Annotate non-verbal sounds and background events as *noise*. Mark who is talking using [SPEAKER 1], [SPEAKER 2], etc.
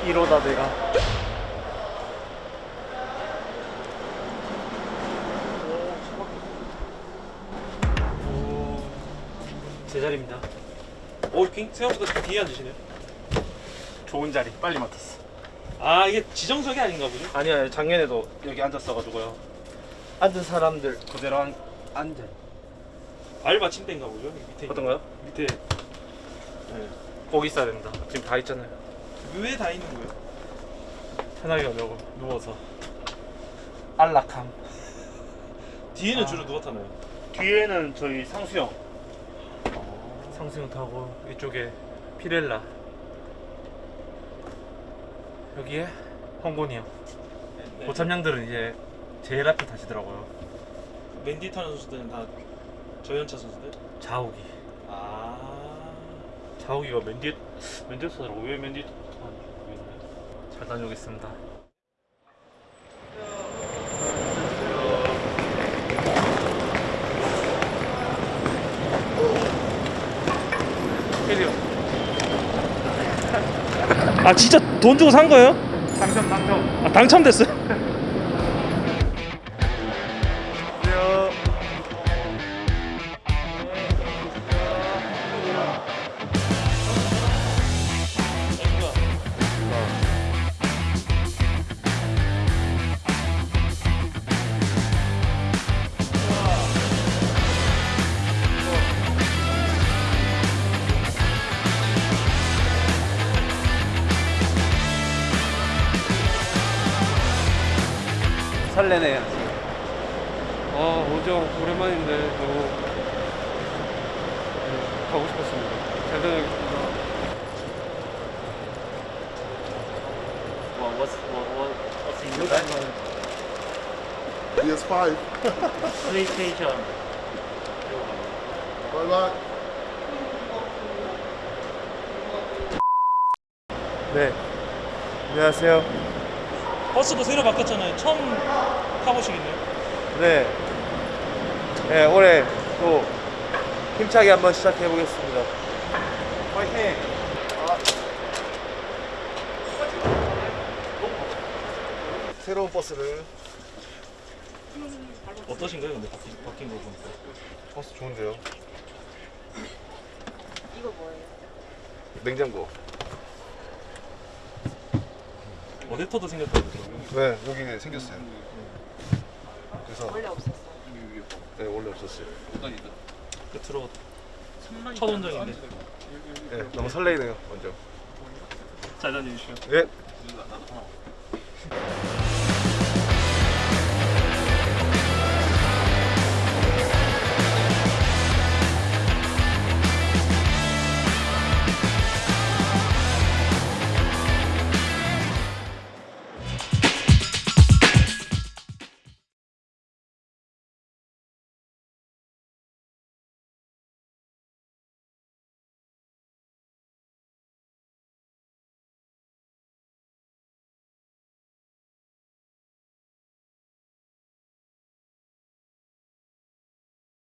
[SPEAKER 1] 어 1호다 내가 오 제자리입니다
[SPEAKER 2] 오, 킹 생각보다 뒤에 앉으시네요.
[SPEAKER 1] 좋은 자리 빨리 맡았어
[SPEAKER 2] 아, 이게 지정석이 아닌가 보죠?
[SPEAKER 1] 아니야 작년에도 여기 앉았어가지고요 앉은 사람들 그대로 앉, 앉아
[SPEAKER 2] 알 받침대인가 보죠? 밑에.
[SPEAKER 1] 어떤가요?
[SPEAKER 2] 밑에
[SPEAKER 1] 네. 거기 있어야 된다 지금 다 있잖아요
[SPEAKER 2] 왜 다 있는 거예요?
[SPEAKER 1] 편하게 하려고 누워서 안락함
[SPEAKER 2] 뒤에는
[SPEAKER 1] 아.
[SPEAKER 2] 주로 누가 타나요?
[SPEAKER 1] 뒤에는 저희 상수형 상수형 타고 이쪽에 피렐라 여기에 홍곤이 형
[SPEAKER 2] 네.
[SPEAKER 1] 고참량들은 이제 제일 앞에 타시더라고요
[SPEAKER 2] 맨디 타는 선수들은 다 저연차 선수들?
[SPEAKER 1] 자욱이
[SPEAKER 2] 아.
[SPEAKER 1] 자욱이가 맨 뒤에 맨 뒤에 타더라고 왜맨 타는지 모르겠네 잘 다녀오겠습니다
[SPEAKER 2] 아, 진짜 돈 주고 산 거예요?
[SPEAKER 1] 당첨 당첨
[SPEAKER 2] 아, 당첨됐어요? *laughs*
[SPEAKER 1] 설레네요
[SPEAKER 3] 아, 오정 오랜만인데 너무 네, 가고 싶었습니다. 잘 다녀오겠습니다.
[SPEAKER 1] Well, what's what, what, what's in the back?
[SPEAKER 4] PS5.
[SPEAKER 1] PlayStation.
[SPEAKER 4] Bye bye.
[SPEAKER 1] 네. 안녕하세요.
[SPEAKER 2] 버스도 새로 바뀌었잖아요. 처음 타보시겠네요?
[SPEAKER 1] 네. 네, 올해 또 힘차게 한번 시작해 보겠습니다. 화이팅! 새로운 버스를
[SPEAKER 2] 어떠신가요? 근데 바뀐, 바뀐 거 보니까.
[SPEAKER 4] 버스 좋은데요?
[SPEAKER 5] 이거 뭐예요?
[SPEAKER 4] 냉장고.
[SPEAKER 2] 어댑터도 생겼다고.
[SPEAKER 4] 네, 여기 생겼어요. 그래서
[SPEAKER 5] 원래 없었어요.
[SPEAKER 4] 네, 원래 없었어요.
[SPEAKER 2] 끝으로 첫 원정인데
[SPEAKER 4] 네, 너무 설레이네요, 먼저.
[SPEAKER 2] 잘 다녀주시오.
[SPEAKER 4] 네.